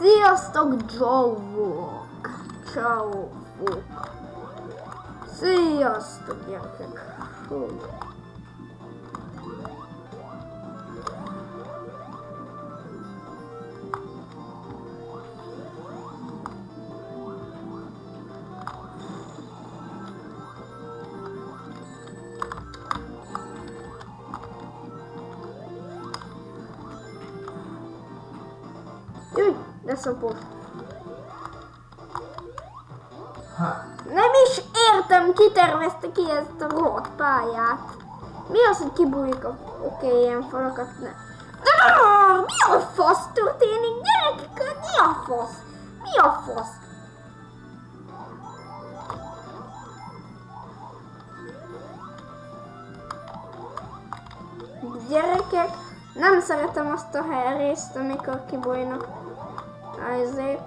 Sziasztok, Joe-ok! Ciao, Sziasztok, gyerekek! Szopos. Nem is értem, ki tervezte ki ezt a rohadt pályát. Mi az, hogy kibújik a... Oké, okay, ilyen falakat ne... De mi a fasz történik? Gyerekek, mi a fasz? Mi a fasz? Gyerekek, nem szeretem azt a részt, amikor kibújnak ezek.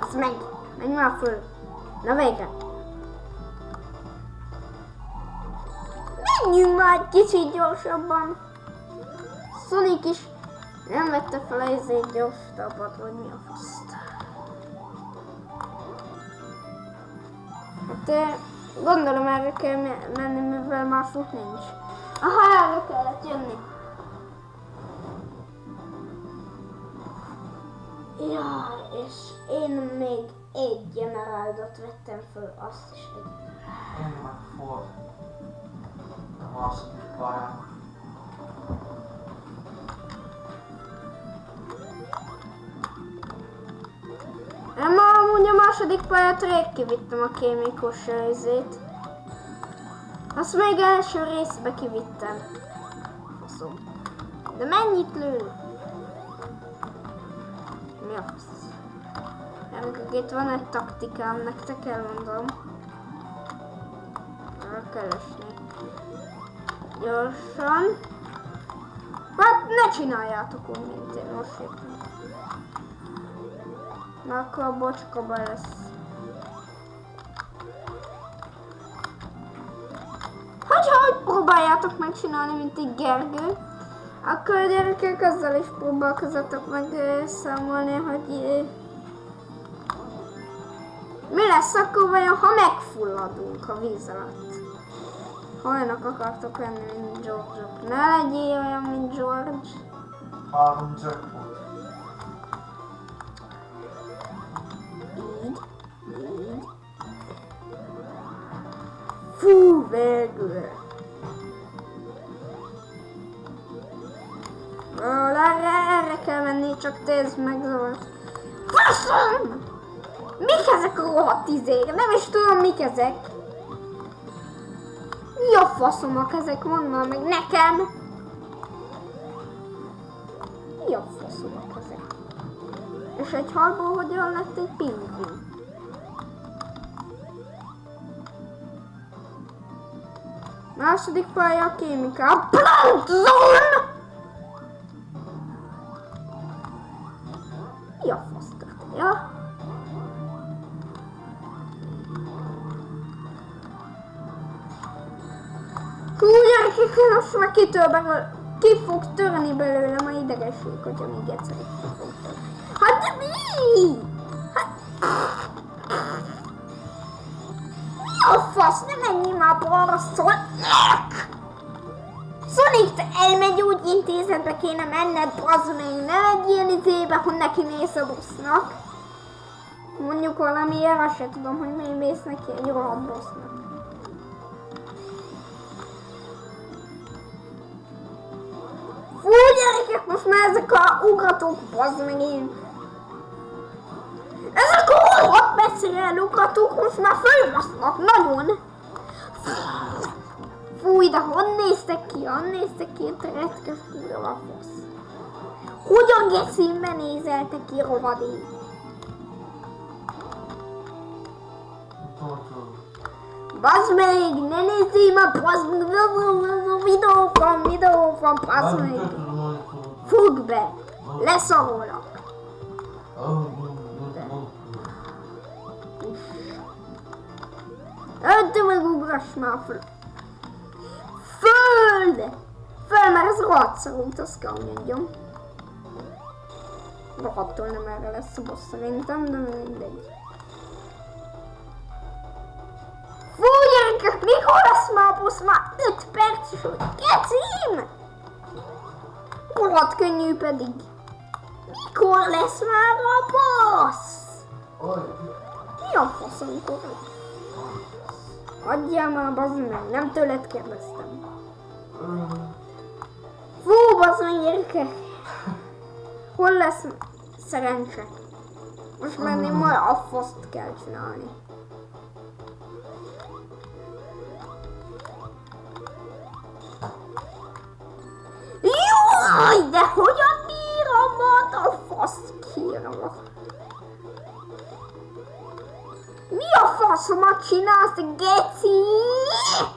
Az meg, menj már föl. Na végre. Menjünk már kicsit gyorsabban. Sonic is nem vette fel a izét gyorsabbat, vagy mi a faszt. Hát gondolom erre kell menni, mivel már fut nincs. Aha, erre kellett jönni. Ja, és én még egy generáldot vettem föl, azt is egy. Én meg Ford. A második pályán. Második pályát rég kivittem a kémikus részét. Azt még első részbe kivittem. Faszom. De mennyit lő? Mi a fasz? Itt van egy taktikám, nektek elmondom. Arra kell esni. Gyorsan. Hát ne csináljátok úgy, mint én most jöttem. Na akkor a bocskaba lesz. Hogyha hogy próbáljátok megcsinálni, mint egy Gergő, akkor a gyerekek azzal is próbálkozatok meg számolni, hogy mi lesz akkor vajon, ha megfulladunk a víz alatt? Ha olyanok akartok lenni, mint George. Ne legyél olyan, mint George. Három jackpot. Fú, végül. Ról, erre, erre kell menni, csak meg Zolt. Faszom! Mik ezek a rohadt izék? Nem is tudom, mik ezek. Mi a faszomak ezek? Mondd már meg nekem! Mi a faszomak ezek? És egy halból hogyan lett egy pingvin? Második pálya a kémika. A Plankton! Mi a fasz? Ja? Hú, gyerekek, most már kitől belőle, ki fog törni belőlem a idegesség, hogyha még egyszer ki fog törni. Hát de mi? Hát... Mi a fasz? Ne szól! Sonic, te elmegy úgy intézetbe kéne menned, meg, ne egy ilyen izébe, hogy neki mész a busznak. Mondjuk valamiért, azt se tudom, hogy miért mész neki egy rohadt busznak. Fú, gyerekek, most már ezek a ugratók, bazd én. Ezek a rohadt messzire elugratók most már fölbasznak, nagyon. néztek ki, néztek ki, te retkesztő rovafosz. Hogyan gecimbe nézel te ki, rovadék? Bazd meg, ne nézzél már, bazd meg, videó van, videó van, bazd meg. Fogd be, leszarolak. Öntő meg ugrass már, Föld! Föl, mert ez rohadt azt kell mondjam. Rohadtól nem erre lesz a boss szerintem, de mindegy. Fú, gyerekek, mikor lesz már a boss? Már 5 perc is, hogy kecim! Rohadt könnyű pedig. Mikor lesz már a boss? Mi a fasz, amikor lesz? Adjál már, bazd meg, nem tőled kérdeztem. Fú, bazd meg, gyerekek! Hol lesz szerencse? Most menni majd a faszt kell csinálni. Jaj, de hogyan bírom ott a fasz kírva? Mi a faszomat csinálsz, geci?